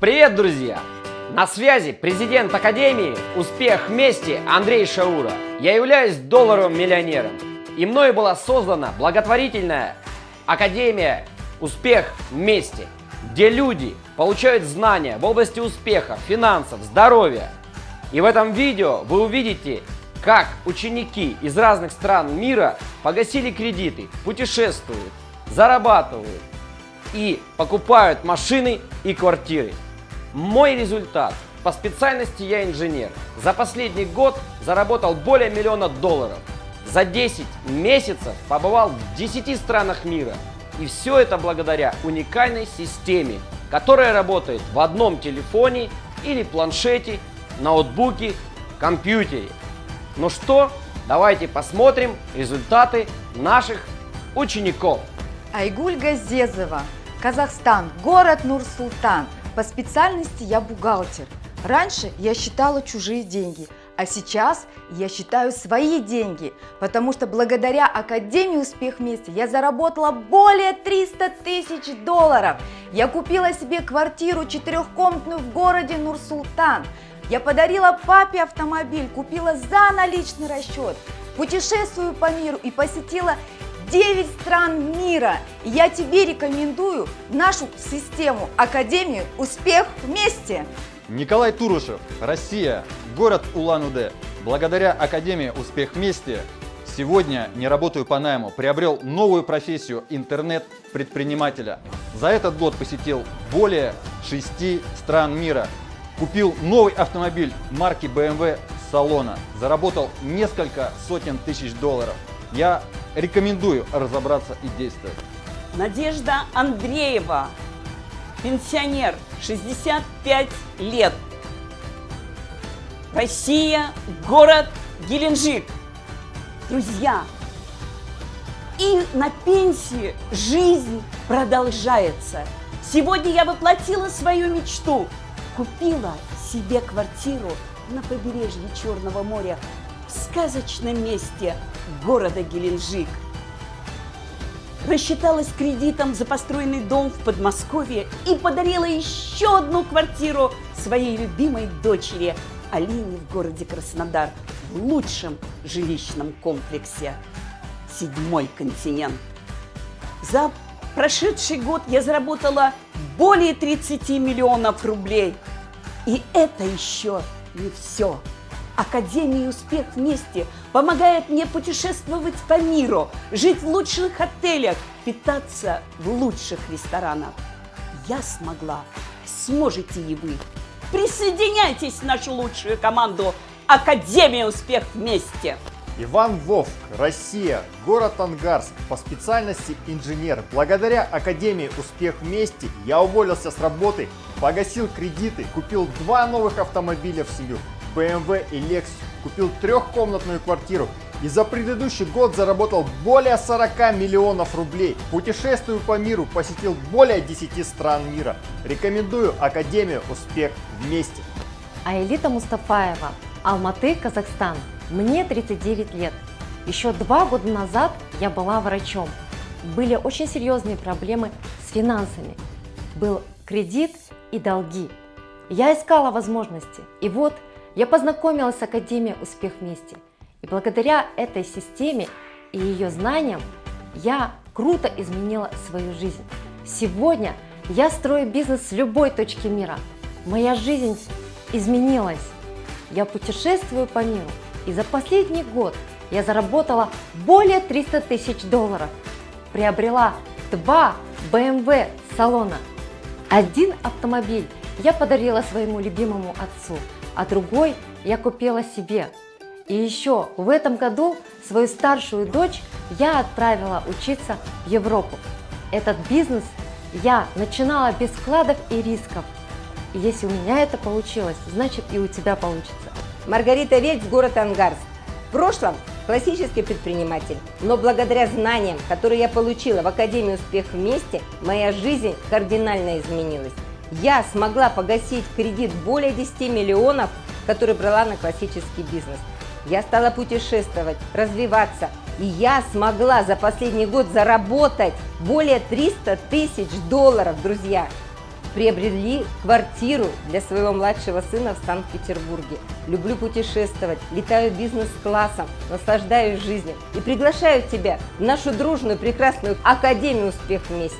Привет, друзья! На связи президент Академии «Успех вместе» Андрей Шаура. Я являюсь долларовым миллионером. И мною была создана благотворительная Академия «Успех вместе», где люди получают знания в области успеха, финансов, здоровья. И в этом видео вы увидите, как ученики из разных стран мира погасили кредиты, путешествуют, зарабатывают и покупают машины и квартиры. Мой результат. По специальности я инженер. За последний год заработал более миллиона долларов. За 10 месяцев побывал в 10 странах мира. И все это благодаря уникальной системе, которая работает в одном телефоне или планшете, ноутбуке, компьютере. Ну что, давайте посмотрим результаты наших учеников. Айгуль Газезова, Казахстан, город Нур-Султан. По специальности я бухгалтер. Раньше я считала чужие деньги, а сейчас я считаю свои деньги, потому что благодаря Академии «Успех вместе» я заработала более 300 тысяч долларов. Я купила себе квартиру четырехкомнатную в городе Нур-Султан. Я подарила папе автомобиль, купила за наличный расчет. Путешествую по миру и посетила 9 стран мира. Я тебе рекомендую нашу систему Академию «Успех вместе». Николай Турушев, Россия, город Улан-Удэ. Благодаря Академии «Успех вместе» сегодня не работаю по найму, приобрел новую профессию интернет-предпринимателя. За этот год посетил более 6 стран мира. Купил новый автомобиль марки BMW салона. Заработал несколько сотен тысяч долларов. Я рекомендую разобраться и действовать. Надежда Андреева, пенсионер, 65 лет. Россия, город Геленджик. Друзья, и на пенсии жизнь продолжается. Сегодня я воплотила свою мечту. Купила себе квартиру на побережье Черного моря в сказочном месте города Геленджик. Рассчиталась кредитом за построенный дом в Подмосковье и подарила еще одну квартиру своей любимой дочери Алине в городе Краснодар в лучшем жилищном комплексе «Седьмой континент». За прошедший год я заработала более 30 миллионов рублей. И это еще не все. Академия «Успех вместе» помогает мне путешествовать по миру, жить в лучших отелях, питаться в лучших ресторанах. Я смогла, сможете и вы. Присоединяйтесь в нашу лучшую команду Академия «Успех вместе». Иван Вовк, Россия, город Ангарск, по специальности инженер. Благодаря Академии «Успех вместе» я уволился с работы, погасил кредиты, купил два новых автомобиля в семью, BMW и Lexus, купил трехкомнатную квартиру и за предыдущий год заработал более 40 миллионов рублей. Путешествую по миру, посетил более 10 стран мира. Рекомендую Академию «Успех вместе». Аэлита Мустафаева, Алматы, Казахстан. Мне 39 лет. Еще два года назад я была врачом. Были очень серьезные проблемы с финансами. Был кредит и долги. Я искала возможности. И вот я познакомилась с Академией «Успех вместе». И благодаря этой системе и ее знаниям я круто изменила свою жизнь. Сегодня я строю бизнес с любой точки мира. Моя жизнь изменилась. Я путешествую по миру. И за последний год я заработала более 300 тысяч долларов. Приобрела два BMW салона. Один автомобиль я подарила своему любимому отцу, а другой я купила себе. И еще в этом году свою старшую дочь я отправила учиться в Европу. Этот бизнес я начинала без вкладов и рисков. И если у меня это получилось, значит и у тебя получится. Маргарита Вельц, город Ангарск. В прошлом классический предприниматель, но благодаря знаниям, которые я получила в Академии «Успех вместе», моя жизнь кардинально изменилась. Я смогла погасить кредит более 10 миллионов, который брала на классический бизнес. Я стала путешествовать, развиваться, и я смогла за последний год заработать более 300 тысяч долларов, друзья. приобрели квартиру для своего младшего сына в Санкт-Петербурге. Люблю путешествовать, летаю бизнес-классом, наслаждаюсь жизнью и приглашаю тебя в нашу дружную прекрасную Академию «Успех вместе».